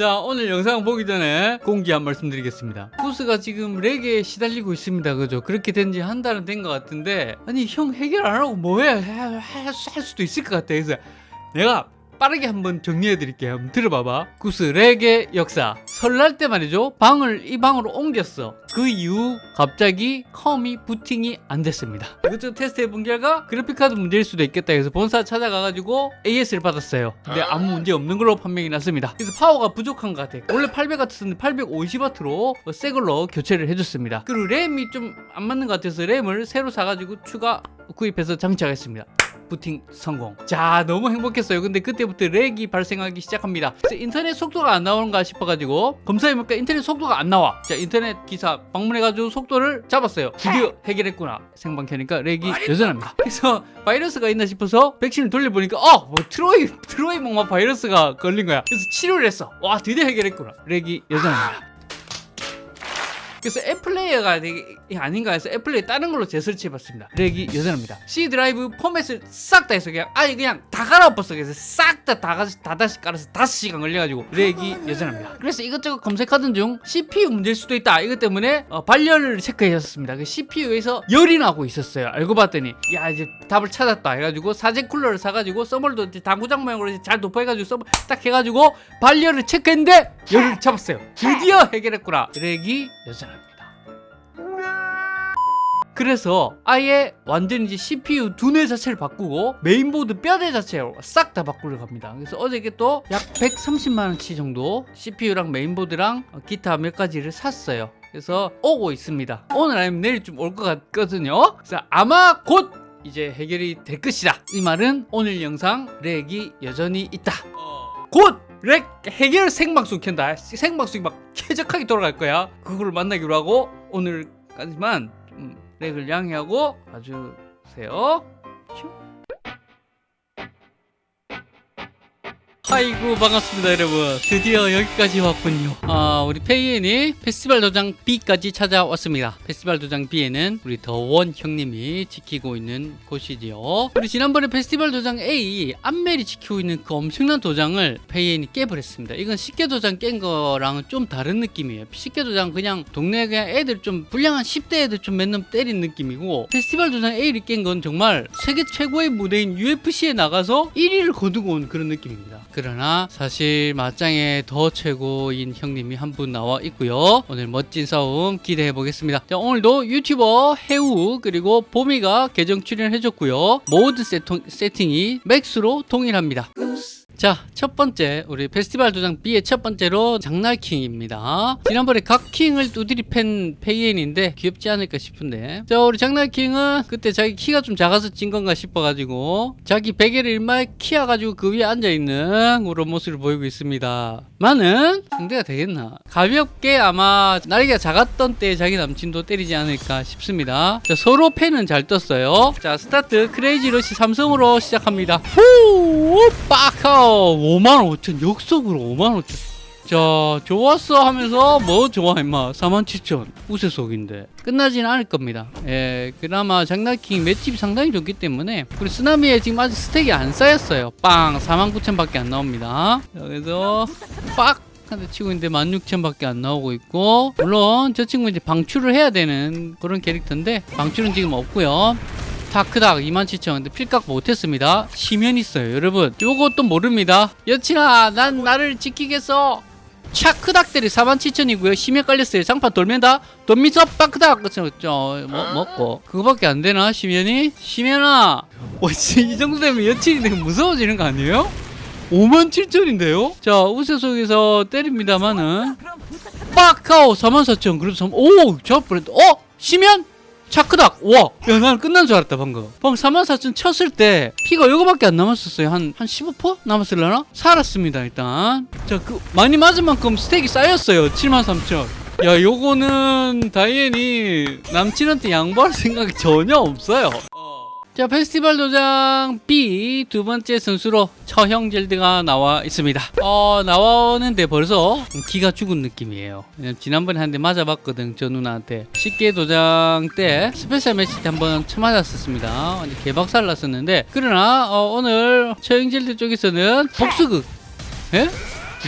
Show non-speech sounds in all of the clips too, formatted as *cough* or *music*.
자 오늘 영상 보기 전에 공지 한 말씀 드리겠습니다. 구스가 지금 lag에 시달리고 있습니다. 그죠? 그렇게 된 지 한 달은 된 것 같은데 아니 형 해결 안 하고 뭐해? 할, 할 수도 있을 것 같아. 그래서 내가 빠르게 한번 정리해 드릴게요. 한번 들어봐봐. 구스 lag의 역사. 설날 때 말이죠. 방을 이 방으로 옮겼어. 그 이후 갑자기 컴이 부팅이 안 됐습니다. 이것저것 테스트 해 본 결과 그래픽카드 문제일 수도 있겠다 해서 본사 찾아가가지고 AS를 받았어요. 근데 아무 문제 없는 걸로 판명이 났습니다. 그래서 파워가 부족한 것 같아요. 원래 800W였는데 850W로 새 걸로 교체를 해줬습니다. 그리고 램이 좀 안 맞는 것 같아서 램을 새로 사가지고 추가 구입해서 장착했습니다 부팅 성공. 자, 너무 행복했어요. 근데 그때부터 렉이 발생하기 시작합니다. 인터넷 속도가 안 나오는가 싶어가지고 검사해보니까 인터넷 속도가 안 나와. 자, 인터넷 기사 방문해가지고 속도를 잡았어요. 드디어 해결했구나. 생방 켜니까 렉이 여전합니다. 그래서 바이러스가 있나 싶어서 백신을 돌려보니까 어! 뭐 트로이, 트로이 목마 바이러스가 걸린 거야. 그래서 치료를 했어. 와, 드디어 해결했구나. 렉이 여전합니다. 그래서 app player가 되게 아닌가 해서 app play 다른 걸로 재설치해봤습니다. lag이 여전합니다. C 드라이브 포맷을 싹 다 해서 그냥 아예 그냥 다 갈아엎었어 그래서 싹 다 다, 다 다시 깔아서 5시간 걸려가지고 lag이 여전합니다. 그래서 이것저것 검색하던 중 CPU 문제일 수도 있다. 이것 때문에 어, 발열을 체크해줬습니다. 그 CPU에서 열이 나고 있었어요. 알고 봤더니 야 이제 답을 찾았다 해가지고 사제 쿨러를 사가지고 이제 당구장 모양으로 잘 도포해가지고 서버 딱 해가지고 발열을 체크했는데 열을 잡았어요. 드디어 해결했구나. 렉이 여전합니다 그래서 아예 완전히 이제 CPU 두뇌 자체를 바꾸고 메인보드 뼈대 자체로 싹다 바꾸려고 합니다. 그래서 어저께 또 약 130만원치 정도 CPU랑 메인보드랑 기타 몇 가지를 샀어요. 그래서 오고 있습니다. 오늘 아니면 내일 좀 올 것 같거든요. 그래서 아마 곧 이제 해결이 될 것이다. 이 말은 오늘 영상 렉이 여전히 있다. 곧 렉 해결 생방송 켠다. 생방송이 막 쾌적하게 돌아갈 거야. 그거를 만나기로 하고 오늘까지만 좀 렉을 양해하고 봐주세요 아이고 반갑습니다 여러분. 드디어 여기까지 왔군요. 아 우리 페이엔이 페스티벌 도장 B까지 찾아왔습니다. 페스티벌 도장 B에는 우리 더원 형님이 지키고 있는 곳이지요. 우리 지난번에 페스티벌 도장 A 안멜이 지키고 있는 그 엄청난 도장을 페이엔이 깨버렸습니다. 이건 쉽게 도장 깬 거랑은 좀 다른 느낌이에요. 쉽게 도장 그냥 동네 그냥 애들 좀 불량한 10대 애들 좀 몇 놈 때린 느낌이고 페스티벌 도장 A를 깬 건 정말 세계 최고의 무대인 UFC에 나가서 1위를 거두고 온 그런 느낌입니다 그러나 사실 맞짱에 더 최고인 형님이 한 분 나와 있고요. 오늘 멋진 싸움 기대해 보겠습니다. 자, 오늘도 유튜버 해우 그리고 보미가 계정 출연해줬고요. 모든 세통, 세팅이 max로 동일합니다. 자, 첫 번째 우리 페스티벌 도장 B의 첫 번째로 작날킹입니다. 지난번에 각킹을 두드리 팬 페이엔인데 귀엽지 않을까 싶은데 자, 우리 작날킹은 그때 자기 키가 좀 작아서 찐 건가 싶어가지고 자기 베개를 일마에 키워가지고 그 위에 앉아있는 그런 모습을 보이고 있습니다. 많은 상대가 되겠나? 가볍게 아마 날개가 작았던 때 자기 남친도 때리지 않을까 싶습니다. 자, 서로 팬은 잘 떴어요. 자, 스타트 crazy rush 삼성으로 시작합니다. 후! 5만 5천 역속으로 5만 5천 자 좋았어 하면서 뭐 좋아 임마. 4만 7천. 우세속인데. 끝나지는 않을 겁니다. 예 그나마 작날킹 맷집이 상당히 좋기 때문에. 그리고 쓰나미에 지금 아직 스택이 안 쌓였어요. 빵 4만 9천 밖에 안 나옵니다. 그래서 빡! 한대 치고 있는데 16,000밖에 안 나오고 있고. 물론 저 친구 이제 방출을 해야 되는 그런 캐릭터인데 방출은 지금 없고요. 다크닥 27,000 근데 필각 못했습니다. 심연 있어요 여러분. 요것도 모릅니다. 여친아 난 나를 지키겠어 차크닥들이 47,000이고요 심연 깔렸어요 장판 돌면다 돌미서 빠크닥 그쵸 뭐, 먹고 그거밖에 안 되나 심연이 심연아 와, 이 정도 되면 여친이 되게 무서워지는 거 아니에요? 57,000인데요? 자 우세 속에서 때립니다만은 빡하오 44,000 그래도 3, 오! 저 브랜드 어? 심연? 차크닥 와! 야 나는 끝난 줄 알았다 방금. 방금 44,000 쳤을 때 피가 요거밖에 안 남았었어요. 한, 한 15% 남았을려나? 살았습니다 일단. 자 그 많이 맞은 만큼 스택이 쌓였어요 73,000 야 요거는 다이앤이 남친한테 양보할 생각이 전혀 없어요 자 페스티벌 도장 B 두 번째 선수로 처형젤드가 나와 있습니다. 어 나오는데 벌써 기가 죽은 느낌이에요. 지난번에 한 대 맞아봤거든 저 누나한테. 쉽게 도장 때 스페셜 매치 때 한번 쳐맞았었습니다. 개박살 났었는데. 그러나 어, 오늘 처형젤드 쪽에서는 복수극. 예?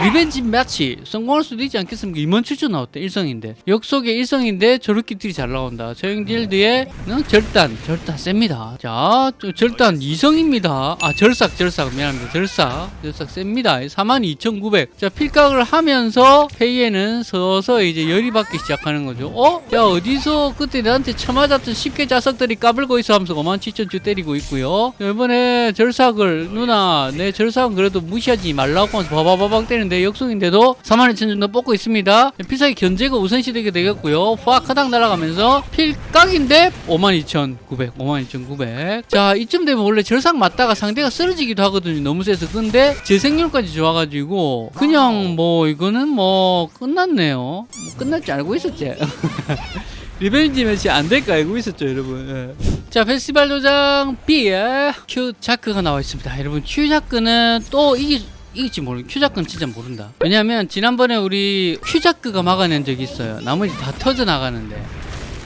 revenge match 성공할 수도 있지 않겠습니까? 27,000 나왔대 일성인데. 역속의 일성인데 저렇게 딜이 잘 나온다. 처형젤드의 어? 절단. 절단 셉니다. 자 저- 절단 이성입니다. 아 절삭 절삭. 미안합니다. 절삭. 절삭 셉니다. 42,900자 필각을 하면서 페이에는 서서 이제 열이 받기 시작하는 거죠. 어? 야 어디서 그때 나한테 쳐맞았던 쉽게 자석들이 까불고 있어 하면서 57,000주 때리고 있고요. 이번에 절삭을 누나 내 절삭은 그래도 무시하지 말라고 하면서 바바바박 때리는 데 역속인데도 42,000 정도 뽑고 있습니다. 필살기 견제가 우선시 되게 되겠고요. 화카닥 날아가면서 필각인데 52,900 52,900 자 이쯤 되면 원래 절삭 맞다가 상대가 쓰러지기도 하거든요. 너무 세서. 근데 재생률까지 좋아가지고 그냥 뭐 이거는 뭐 끝났네요. 뭐 끝날 줄 알고 있었지. *laughs* revenge match 안될거 알고 있었죠 여러분. 예. 자 페스티벌 도장 B에 큐 자크가 나와 있습니다. 여러분 큐 자크는 또 이기 이길지 모르 큐 자크는 진짜 모른다. 왜냐면 지난번에 우리 큐 자크가 막아낸 적이 있어요. 나머지 다 터져 나가는데.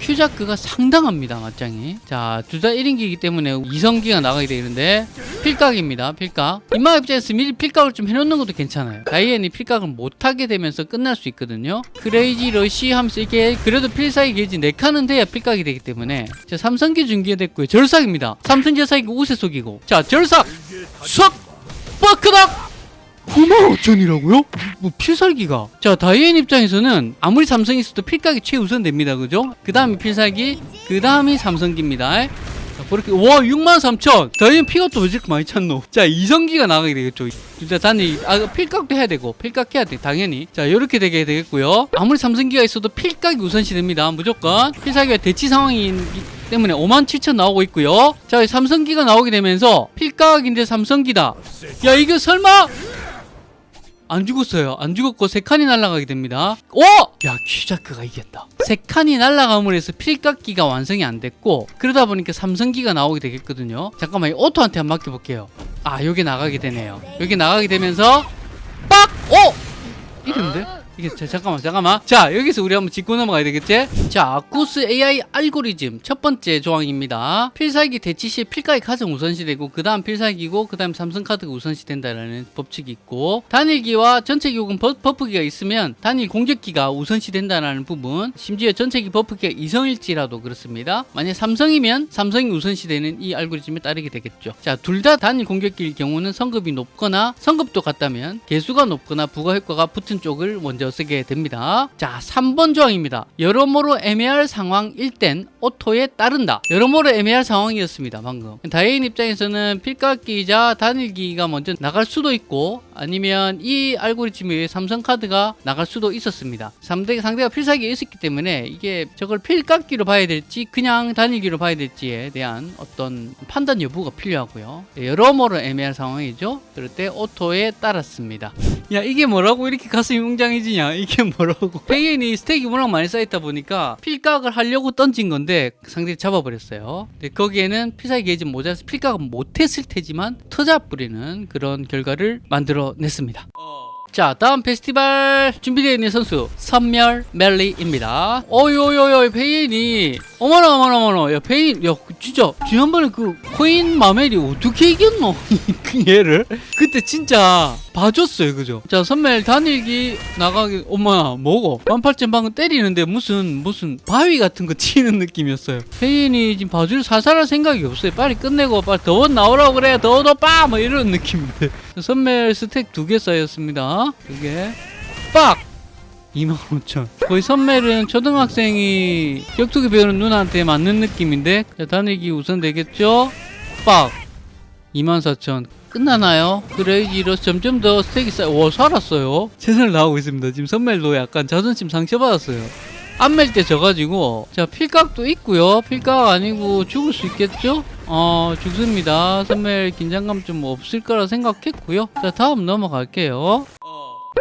큐자크가 상당합니다 맞짱이. 자둘 다 1인기이기 때문에 2성기가 나가게 되는데 필각입니다 필각. 인마 입장에서 미리 필각을 좀 해놓는 것도 괜찮아요. 다이앤이 필각을 못하게 되면서 끝날 수 있거든요. crazy rush 하면서 이게 그래도 필살기 게이지 4칸은 돼야 필각이 되기 때문에. 자 삼성기 준비가 됐고요. 절삭입니다. 삼성 절삭이고 우세 속이고. 자 절삭 쏙! 뻐크닥 95,000이라고요? 뭐 필살기가. 자 다이앤 입장에서는 아무리 삼성이 있어도 필각이 최우선 됩니다. 그죠? 그 다음이 필살기 그 다음이 삼성기입니다. 자 그렇게 와 63,000 다이앤 피가 또 왜 이렇게 많이 찼노? 자 이성기가 나가게 되겠죠. 진짜 단위 아 필각도 해야 되고 필각 해야 돼 당연히. 자 이렇게 되게 되겠고요. 아무리 삼성기가 있어도 필각이 우선시 됩니다 무조건. 필살기가 대치 상황이기 때문에 57,000 나오고 있고요. 자 삼성기가 나오게 되면서 필각인데 삼성기다. 야 이거 설마 안 죽었어요. 안 죽었고 세 칸이 날아가게 됩니다. 오! 야 큐자크가 이겼다. 세 칸이 날아감으로 해서 필각기가 완성이 안 됐고 그러다 보니까 삼성기가 나오게 되겠거든요. 잠깐만 이 오토한테 한번 맡겨볼게요. 아 여기 나가게 되네요. 여기 나가게 되면서 빡! 오! 이런데? 이게 자, 잠깐만 잠깐만. 자 여기서 우리 한번 짚고 넘어가야 되겠지? 자 아쿠스 AI 알고리즘 첫 번째 조항입니다. 필살기 대치 시 필각이 가장 우선시 되고 그 다음 필살기고 그 다음 삼성카드가 우선시 된다라는 법칙이 있고 단일기와 전체기 혹은 버, 버프기가 있으면 단일 공격기가 우선시 된다라는 부분 심지어 전체기 버프기가 이성일지라도 그렇습니다. 만약 삼성이면 삼성이 우선시 되는 이 알고리즘에 따르게 되겠죠. 자 둘 다 단일 공격기일 경우는 성급이 높거나 성급도 같다면 계수가 높거나 부가 효과가 붙은 쪽을 먼저 쓰게 됩니다. 자, 3번 조항입니다. 여러모로 애매할 상황일 땐 오토에 따른다. 여러모로 애매할 상황이었습니다. 방금. 다이앤 입장에서는 필각기이자 단일기가 먼저 나갈 수도 있고 아니면 이 알고리즘에 의해 삼성카드가 나갈 수도 있었습니다. 상대, 상대가 필살기가 있었기 때문에 이게 저걸 필각기로 봐야 될지 그냥 단일기로 봐야 될지에 대한 어떤 판단 여부가 필요하고요. 여러모로 애매한 상황이죠. 그럴 때 auto에 따랐습니다. 야 이게 뭐라고 이렇게 가슴이 웅장해지냐 이게 뭐라고 *laughs* 다이앤이 stack이 워낙 많이 쌓였다 보니까 필각을 하려고 던진 건데 상대를 잡아버렸어요 근데 거기에는 필살기 게이지 모자라서 필각은 못했을 테지만 터자 뿌리는 그런 결과를 만들어 냈습니다. 자 다음 페스티벌 준비되어 있는 선수 선멸 멜리입니다. 어요요요 페인이 어머나 어머나 어머나. 야 다이앤 야 진짜 지난번에 그 코인 마멜이 어떻게 이겼노? *laughs* 그 얘를? 그때 진짜 봐줬어요 그죠? 자 선멸 단일기 나가기 엄마 뭐고? 18,000 방금 때리는데 무슨 무슨 바위 같은 거 *laughs* 치는 느낌이었어요. 페인이 지금 봐줄 사살할 생각이 없어요. 빨리 끝내고 빨리 더 나오라고 그래. 더더 빠뭐 이런 느낌인데. 선멸 스택 두 개 쌓였습니다. 두개. 빡! 25,000 거의 선멜은 초등학생이 격투기 배우는 누나한테 맞는 느낌인데 자, 단일기 우선 되겠죠? 빡! 24,000 끝나나요? crazy로 점점 더 stack이 쌓여 와 살았어요. 최선을 다하고 있습니다. 지금 선멜도 약간 자존심 상처받았어요. 안멜 때 져가지고. 자 필각도 있고요. 필각 아니고 죽을 수 있겠죠? 어 죽습니다. 선멜 긴장감 좀 없을 거라 생각했고요. 자 다음 넘어갈게요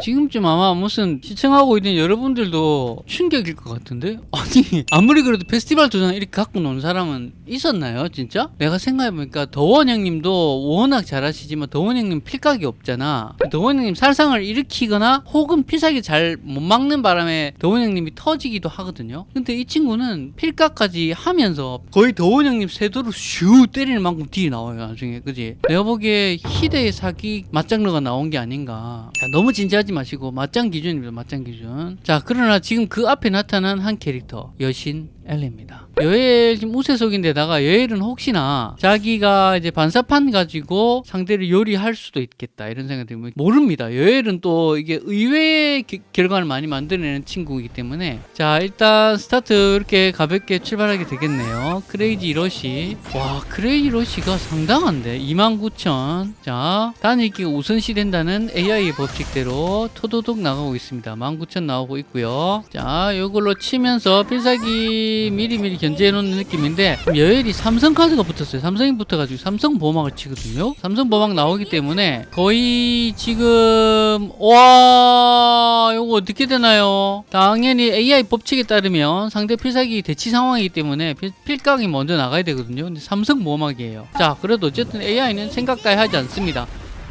지금쯤 아마 무슨 시청하고 있는 여러분들도 충격일 것 같은데? *laughs* 아니 아무리 그래도 페스티벌 도장 이렇게 갖고 노는 사람은 있었나요 진짜? 내가 생각해보니까 더원 형님도 워낙 잘하시지만 더원 형님 필각이 없잖아 더원 형님 살상을 일으키거나 혹은 필살기 잘 못 막는 바람에 더원 형님이 터지기도 하거든요 근데 이 친구는 필각까지 하면서 거의 더원 형님 세도로 슈 때리는 만큼 deal이 나와요 나중에 그지? 내가 보기에 희대의 사기 맞장르가 나온 게 아닌가 자, 너무 진지하지 하지 마시고 맞짱 기준입니다. 맞짱 기준. 자, 그러나 지금 그 앞에 나타난 한 캐릭터 여신 엘레입니다. 여엘 지금 우세속인데다가 여엘은 혹시나 자기가 이제 반사판 가지고 상대를 요리할 수도 있겠다 이런 생각이 들면 모릅니다. 여엘은 또 이게 의외의 기- 결과를 많이 만들어내는 친구이기 때문에 자 일단 스타트 이렇게 가볍게 출발하게 되겠네요. crazy rush 와 crazy rush가 상당한데 29,000. 자 단일기가 우선시 된다는 AI의 법칙대로 토도독 나가고 있습니다. 19,000 나오고 있고요. 자 이걸로 치면서 필살기 미리 미리 견제해 놓는 느낌인데 여엘이 삼성 카드가 붙었어요. 삼성이 붙어가지고 삼성 보호막을 치거든요. 삼성 보호막 나오기 때문에 거의 지금 와 이거 어떻게 되나요? 당연히 AI 법칙에 따르면 상대 필살기 대치 상황이기 때문에 필, 필각이 먼저 나가야 되거든요. 근데 삼성 보호막이에요. 자 그래도 어쨌든 AI는 생각 따위 하지 않습니다.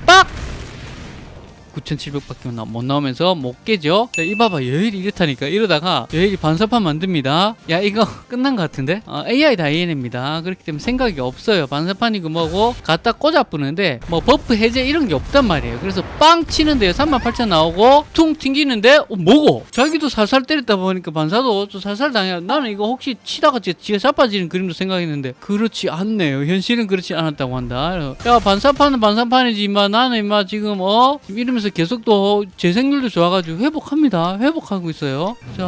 빡! 9,700밖에 못 나오면서 못 깨죠. 자, 이 봐봐 여엘이 이렇다니까 이러다가 여엘이 반사판 만듭니다. 야 이거 *laughs* 끝난 것 같은데? 어, AI 다이앤입니다. 그렇기 때문에 생각이 없어요. 반사판이고 뭐고 갖다 꽂아 뿌는데 뭐 buff 해제 이런 게 없단 말이에요. 그래서 빵 치는데요. 38,000 나오고 퉁 튕기는데 어, 뭐고? 자기도 살살 때렸다 보니까 반사도 좀 살살 당해. 나는 이거 혹시 치다가 지- 지가 자빠지는 그림도 생각했는데 그렇지 않네요. 현실은 그렇지 않았다고 한다. 야 반사판은 반사판이지 임마 나는 임마 지금 어 지금 이러면서 계속 또 재생률도 좋아가지고 회복합니다. 회복하고 있어요. 자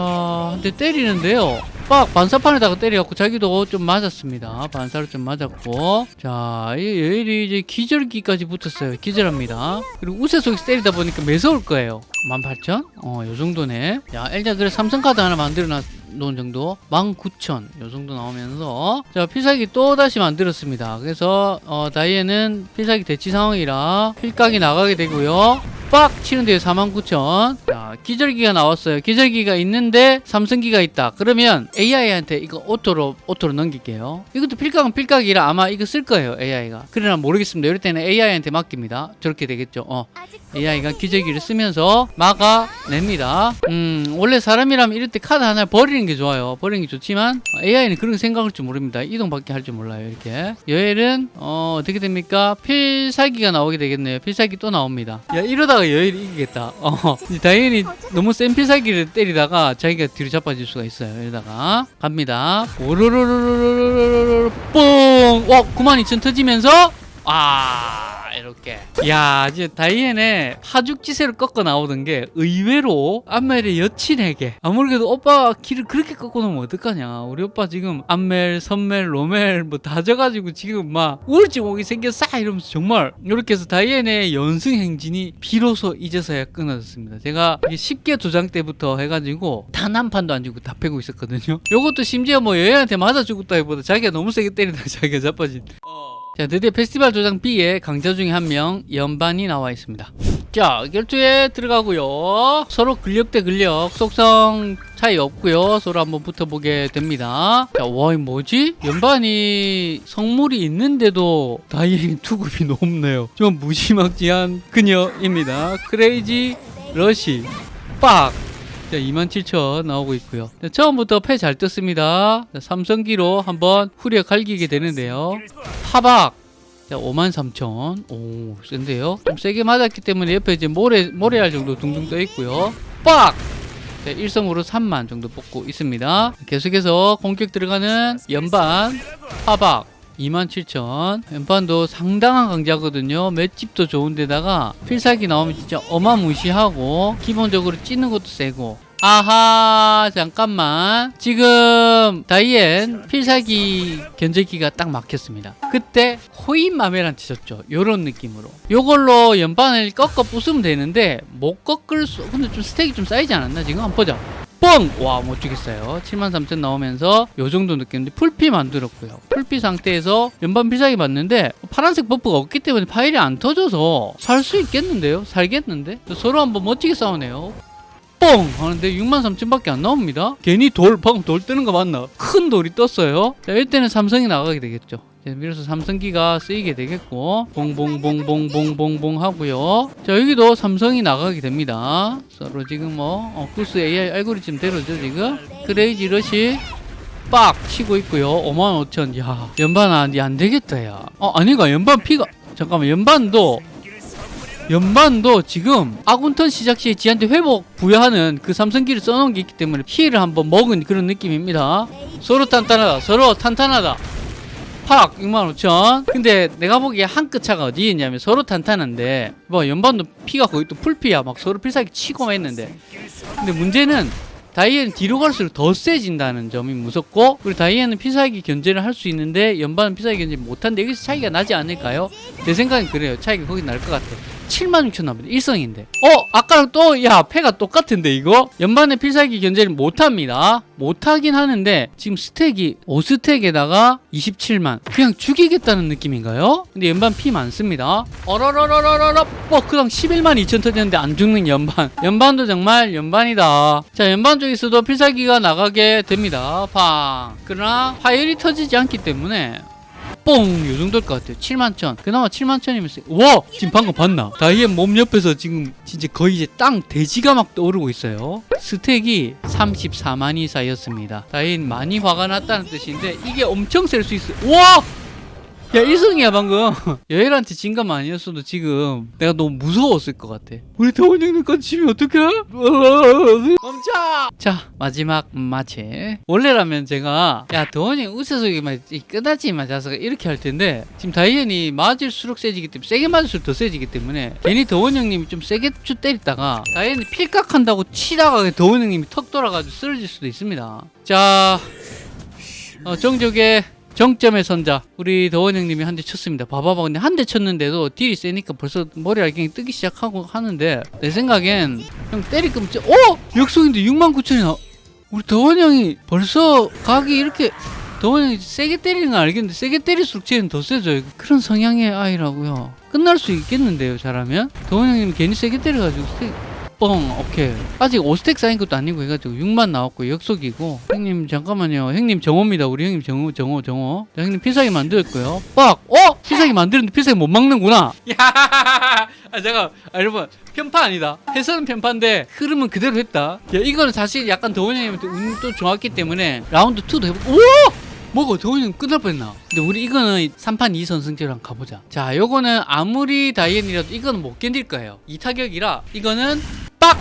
한 대 때리는데요. 빡 반사판에다가 때려갖고 자기도 좀 맞았습니다. 반사를 좀 맞았고 자이 여일이 이제 기절기까지 붙었어요. 기절합니다. 그리고 우세 속에서 때리다 보니까 매서울 거예요. 18,000? 어, 요 정도네. 야, 일단 그래 삼성카드 하나 만들어 놓은 정도. 19,000. 요 정도 나오면서. 자, 필살기 또 다시 만들었습니다. 그래서, 어, 다이에는 필살기 대치 상황이라 필각이 나가게 되고요. 빡! 치는데요, 49,000. 자, 기절기가 나왔어요. 기절기가 있는데 삼성기가 있다. 그러면 AI한테 이거 auto로, auto로 넘길게요. 이것도 필각은 필각이라 아마 이거 쓸 거예요, AI가. 그러나 모르겠습니다. 이럴 때는 AI한테 맡깁니다. 저렇게 되겠죠. 어. AI가 기절기를 쓰면서 막아냅니다. 음, 원래 사람이라면 이럴 때 카드 하나 버리는 게 좋아요. 버리는 게 좋지만 AI는 그런 생각할 줄 모릅니다. 이동밖에 할 줄 몰라요. 이렇게. 여엘은 어, 어떻게 됩니까? 필살기가 나오게 되겠네요. 필살기 또 나옵니다. 야 이러다가 여엘이 이기겠다. 어, *laughs* 당연히 너무 센 필살기를 때리다가 자기가 뒤로 자빠질 수가 있어요. 이러다가 갑니다. 오르르르르르르르 뽕! 와92,000 터지면서 아 이렇게. 야 이제 다이앤의 하죽지세를 꺾어 나오던 게 의외로 안멜의 여친에게. 아무래도 오빠 길을 그렇게 꺾어 놓으면 어떡하냐. 우리 오빠 지금 안멜 선멜 로멜 뭐 다 져가지고 지금 막 우울증 오게 생겼어 이러면서 정말 이렇게 해서 다이앤의 연승 행진이 비로소 이제서야 끊어졌습니다. 제가 10개 도장 때부터 해가지고 단 한 판도 안 주고 다 패고 있었거든요. 요것도 심지어 뭐 여행한테 맞아 죽었다 기보다 자기가 너무 세게 때리다가 자기가 자빠진 자, 드디어 페스티벌 도장 B에 강자 중에 한 명 연반이 나와 있습니다. 자, 결투에 들어가고요. 서로 근력 대 근력, 속성 차이 없고요. 서로 한번 붙어보게 됩니다. 자, 와, 이 뭐지? 연반이 성물이 있는데도 다이앤 *laughs* 투급이 높네요. 좀 무지막지한 그녀입니다. crazy rush 빡! 자, 27,000 나오고 있고요. 자, 처음부터 패 잘 떴습니다. 자, 삼성기로 한번 후려 갈기게 되는데요. 파박! 자, 53,000. 오, 센데요? 좀 세게 맞았기 때문에 옆에 이제 모래, 모래알 정도 둥둥 떠 있고요. 빡! 자, 일성으로 3만 정도 뽑고 있습니다. 계속해서 공격 들어가는 연반, 파박. 27,000 연판도 상당한 강자거든요. 맷집도 좋은데다가 필살기 나오면 진짜 어마무시하고 기본적으로 찌는 것도 세고. 아하 잠깐만. 지금 다이앤 필살기 견제기가 딱 막혔습니다. 그때 호인마메란 치셨죠. 요런 느낌으로. 요걸로 연판을 꺾어 부수면 되는데 못 꺾을 수 근데 좀 스택이 좀 쌓이지 않았나 지금? 한번 보자 뻥! 와, 못 죽겠어요. 73,000 나오면서 요 정도 느꼈는데 풀피 만들었고요. 풀피 상태에서 연반 필살기 맞는데 파란색 버프가 없기 때문에 파일이 안 터져서 살 수 있겠는데요? 살겠는데? 서로 한번 멋지게 싸우네요. 뻥! 하는데 63,000밖에 안 나옵니다. 괜히 돌, 방금 돌 뜨는 거 맞나? 큰 돌이 떴어요. 자, 이때는 삼성이 나가게 되겠죠. 자, 그래서 삼성기가 쓰이게 되겠고 봉봉봉봉봉봉봉 하고요. 자 여기도 삼성이 나가게 됩니다. 서로 지금 뭐 어, 구스 AI 알고리즘 대로죠 지금 crazy rush 빡 치고 있고요. 55,000. 야 연반 안, 안 되겠다 야. 어 아니가 연반 피가 잠깐만 연반도 연반도 지금 아군턴 시작 시에 지한테 회복 부여하는 그 삼성기를 써놓은 게 있기 때문에 피해를 한번 먹은 그런 느낌입니다. 서로 탄탄하다. 서로 탄탄하다. 팍 65,000 근데 내가 보기에 한 끗 차가 어디에 있냐면 서로 탄탄한데 뭐 연반도 피가 거의 또 풀피야. 막 서로 필살기 치고 했는데. 근데 문제는 다이앤은 뒤로 갈수록 더 세진다는 점이 무섭고 그리고 다이앤은 피사기 견제를 할 수 있는데 연반은 피사기 견제 못하는데 여기서 차이가 나지 않을까요? 내 생각엔 그래요. 차이가 거기 날 것 같아 76,000 남았는데 1성인데. 어? 아까랑 또 야 패가 똑같은데 이거? 연반의 필살기 견제를 못합니다. 못하긴 하는데 지금 스택이 5스택에다가 27만. 그냥 죽이겠다는 느낌인가요? 근데 연반 피 많습니다. 어러러러러러러. 뻐크당 11만 2천 터졌는데 안 죽는 연반. 연반도 정말 연반이다. 자 연반 쪽에서도 필살기가 나가게 됩니다. 팡. 그러나 화열이 터지지 않기 때문에 뽕! 요 정도일 것 같아요. 7만 천. 그나마 7만 천이면 세. 와! 지금 방금 봤나? 다이앤 몸 옆에서 지금 진짜 거의 이제 땅 돼지가 막 떠오르고 있어요. stack이 34만이 쌓였습니다. 다이앤 많이 화가 났다는 뜻인데 이게 엄청 셀 수 있어요. 와! 야 1승이야 방금 *laughs* 여엘한테 진 것만 아니었어도 지금 내가 너무 무서웠을 것 같아 우리 더원 형님까지 지면 어떡해? *laughs* 멈춰! 자 마지막 마체 원래라면 제가 야 더원 형 우세속이 막 끝나지 맞아서 이렇게 할 텐데 지금 다이앤이 맞을수록 세지기 때문에 세게 맞을수록 더 세지기 때문에 괜히 더원 형님이 좀 세게 쭉 때리다가 다이앤이 필각한다고 치다가 더원 형님이 턱 돌아가지고 쓰러질 수도 있습니다 자 어, 정적의 정점의 선자 우리 더원 형님이 한 대 쳤습니다. 봐봐봐 근데 한 대 쳤는데도 딜이 세니까 벌써 머리알갱이 뜨기 시작하고 하는데 내 생각엔 형 때릴 거면 진- 어? 역속인데 6만 9천이 나. 우리 더원 형이 벌써 각이 이렇게 더원 형이 세게 때리는 건 알겠는데 세게 때릴수록 쟤는 더 세져요 그런 성향의 아이라고요. 끝날 수 있겠는데요 잘하면? 더원 형님 괜히 세게 때려가지고 스택 뻥 오케이 아직 5스택 쌓인 것도 아니고 해가지고 6만 나왔고 역속이고 형님 잠깐만요 형님 정호입니다 우리 형님 정호 정호 정호 자, 형님 필살기 만들었고요 빡! 어? 필살기 만들었는데 필살기 못 막는구나 *laughs* 야! 아 잠깐 아, 여러분 편파 아니다 해설은 편파인데 흐름은 그대로 했다 야 이거는 사실 약간 더원 형님한테 운도 좋았기 때문에 라운드 2도 해보고 오! 더원이 형 끝날 뻔했나? 근데 우리 이거는 3판 2선 승제로 한번 가보자. 자, 요거는 아무리 다이앤이라도 이거는 못 견딜 거예요. 2타격이라 이거는 빡!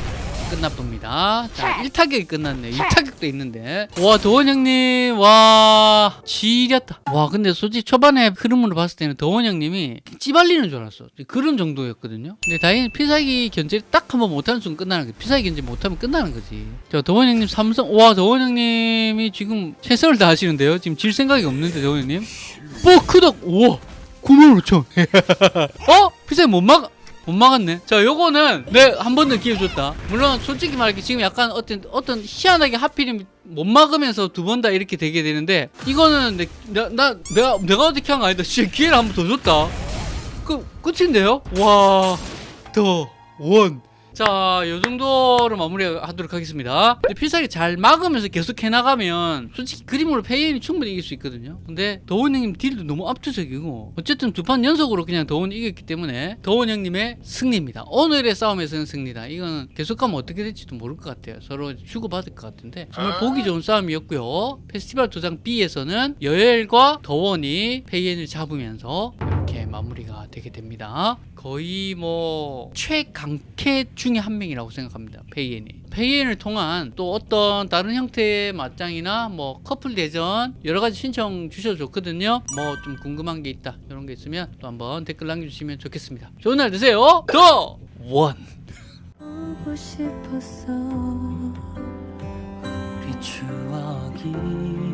끝나봅니다. 자, 1타격이 끝났네. 2타격도 있는데. 와, 더원 형님, 와, 지렸다. 와, 근데 솔직히 초반에 흐름으로 봤을 때는 더원 형님이 찌발리는 줄 알았어. 그런 정도였거든요. 근데 다행히 필살기 견제 딱한 번 못하는 순간 끝나는 거지. 필살기 견제 못하면 끝나는 거지. 자, 더원 형님 삼성, 와, 더원 형님이 지금 최선을 다하시는데요. 지금 질 생각이 없는데, 더원 형님. 뽀, 크덕, 우와, 9만 5천. *laughs* 어? 필살기 못 막, 못 막았네. 자, 요거는 내 한 번 더 기회 줬다. 물론 솔직히 말할게 지금 약간 어떤 어떤 희한하게 하필이면 못 막으면서 두 번 다 이렇게 되게 되는데 이거는 내, 나, 나 내가 내가 어떻게 한 거 아니다. 진짜 기회를 한 번 더 줬다. 그 끝인데요? 와, 더 원. 자, 요 정도로 마무리하도록 하겠습니다. 근데 필살기 잘 막으면서 계속 해나가면 솔직히 그림으로 페이엔이 충분히 이길 수 있거든요. 근데 더원 형님 deal도 너무 압도적이고 어쨌든 두 판 연속으로 그냥 더원이 이겼기 때문에 더원 형님의 승리입니다. 오늘의 싸움에서는 승리다. 이거는 계속 가면 어떻게 될지도 모를 것 같아요. 서로 주고받을 것 같은데 정말 보기 좋은 싸움이었고요. 페스티벌 도장 B에서는 여엘과 더원이 페이엔을 잡으면서 이렇게 마무리가 되게 됩니다. 거의 뭐 최강캐 중에 한 명이라고 생각합니다. 페이엔이. 페이엔을 통한 또 어떤 다른 형태의 맞짱이나 뭐 커플 대전 여러 가지 신청 주셔도 좋거든요. 뭐 좀 궁금한 게 있다 이런 게 있으면 또 한번 댓글 남겨주시면 좋겠습니다. 좋은 날 되세요. 더 원. 보고 싶었어 우리 추억이